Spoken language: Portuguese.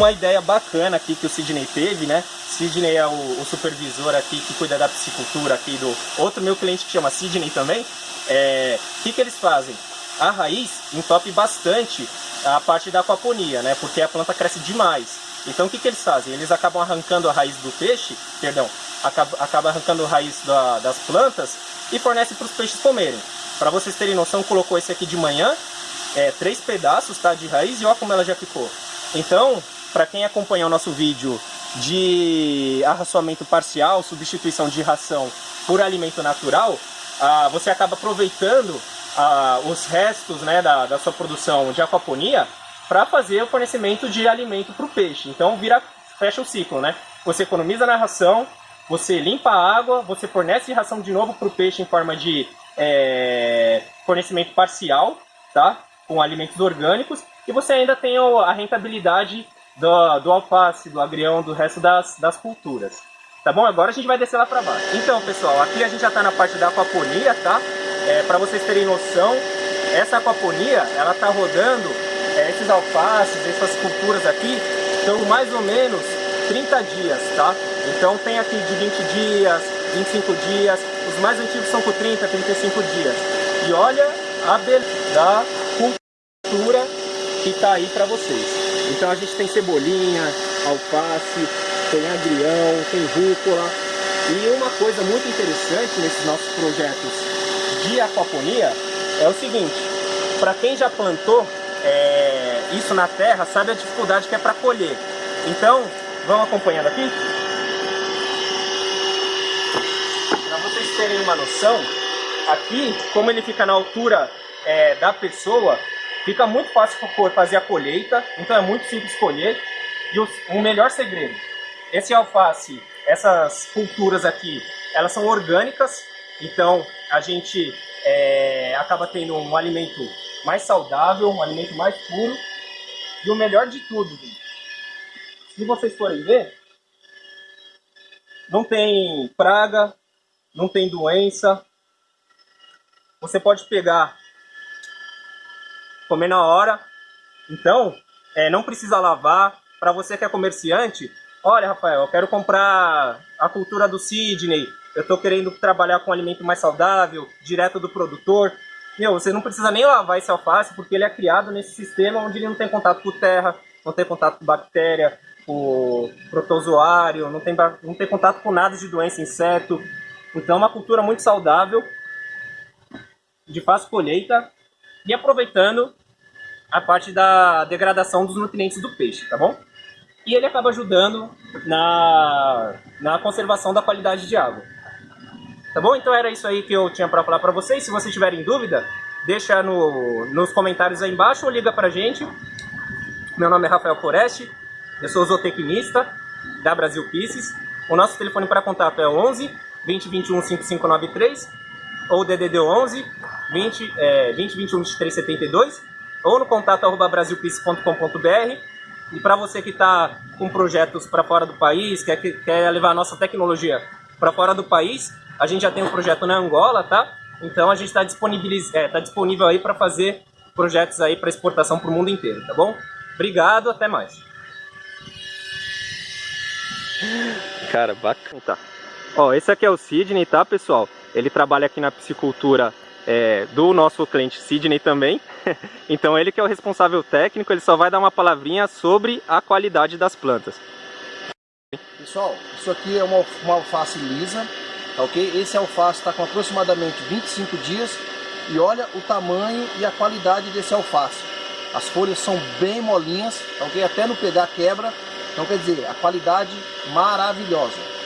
uma ideia bacana aqui que o Sidney teve, né? Sidney é o, o, supervisor aqui que cuida da piscicultura aqui do outro meu cliente que chama Sidney também. É, o que, que eles fazem? A raiz entope bastante a parte da aquaponia, né? Porque a planta cresce demais. Então o que, que eles fazem? Eles acabam arrancando a raiz do peixe, perdão, acaba, acaba arrancando a raiz da, das plantas e fornece para os peixes comerem. Para vocês terem noção, colocou esse aqui de manhã, é, três pedaços tá, de raiz e olha como ela já ficou. Então, para quem acompanha o nosso vídeo de arraçoamento parcial, substituição de ração por alimento natural, ah, você acaba aproveitando ah, os restos né, da, da sua produção de aquaponia para fazer o fornecimento de alimento para o peixe. Então vira, fecha o ciclo, né? Você economiza na ração, você limpa a água, você fornece ração de novo para o peixe em forma de é, fornecimento parcial, tá? Com alimentos orgânicos, e você ainda tem a rentabilidade do, do alface, do agrião, do resto das, das culturas. Tá bom? Agora a gente vai descer lá para baixo. Então, pessoal, aqui a gente já está na parte da aquaponia, tá? É, para vocês terem noção, essa aquaponia, ela tá rodando, é, esses alfaces, essas culturas aqui, estão mais ou menos 30 dias, tá? Então tem aqui de 20 dias, 25 dias, os mais antigos são com 30, 35 dias. E olha a beleza da cultura que está aí para vocês. Então a gente tem cebolinha, alface, tem agrião, tem rúcula. E uma coisa muito interessante nesses nossos projetos de aquaponia é o seguinte, para quem já plantou é, isso na terra, sabe a dificuldade que é para colher. Então, vão acompanhando aqui. Para vocês terem uma noção, aqui, como ele fica na altura é, da pessoa, fica muito fácil fazer a colheita, então é muito simples colher. E o, melhor segredo, esse alface, essas culturas aqui, elas são orgânicas, então a gente é, acaba tendo um alimento mais saudável, um alimento mais puro. E o melhor de tudo, se vocês forem ver, não tem praga, não tem doença. Você pode pegar, comer na hora. Então, é, não precisa lavar. Para você que é comerciante, olha Rafael, eu quero comprar a cultura do Sidney, eu estou querendo trabalhar com um alimento mais saudável, direto do produtor. Meu, você não precisa nem lavar esse alface, porque ele é criado nesse sistema onde ele não tem contato com terra, não tem contato com bactéria, com protozoário, não tem, não tem contato com nada de doença, inseto. Então é uma cultura muito saudável, de fácil colheita, e aproveitando a parte da degradação dos nutrientes do peixe, tá bom? E ele acaba ajudando na, na conservação da qualidade de água. Tá bom? Então era isso aí que eu tinha para falar para vocês. Se vocês tiverem dúvida, deixa no, nos comentários aí embaixo ou liga pra gente. Meu nome é Rafael Foreste, eu sou zootecnista da Brasil Pisces. O nosso telefone para contato é 11 2021 5593 ou DDD 11 20, é, 20 21 23 72 ou no contato arroba e para você que está com projetos para fora do país, quer, quer levar a nossa tecnologia para fora do país, a gente já tem um projeto na Angola, tá? Então a gente está é, tá disponível aí para fazer projetos aí para exportação para o mundo inteiro, tá bom? Obrigado, até mais. Cara, bacana. Tá. Ó, esse aqui é o Sidney, tá, pessoal? Ele trabalha aqui na piscicultura é, do nosso cliente Sidney também. então ele que é o responsável técnico, ele só vai dar uma palavrinha sobre a qualidade das plantas. Pessoal, isso aqui é uma, uma alface lisa, tá ok? Esse alface está com aproximadamente 25 dias e olha o tamanho e a qualidade desse alface. As folhas são bem molinhas, tá ok? Até no pegar quebra, então quer dizer, a qualidade maravilhosa.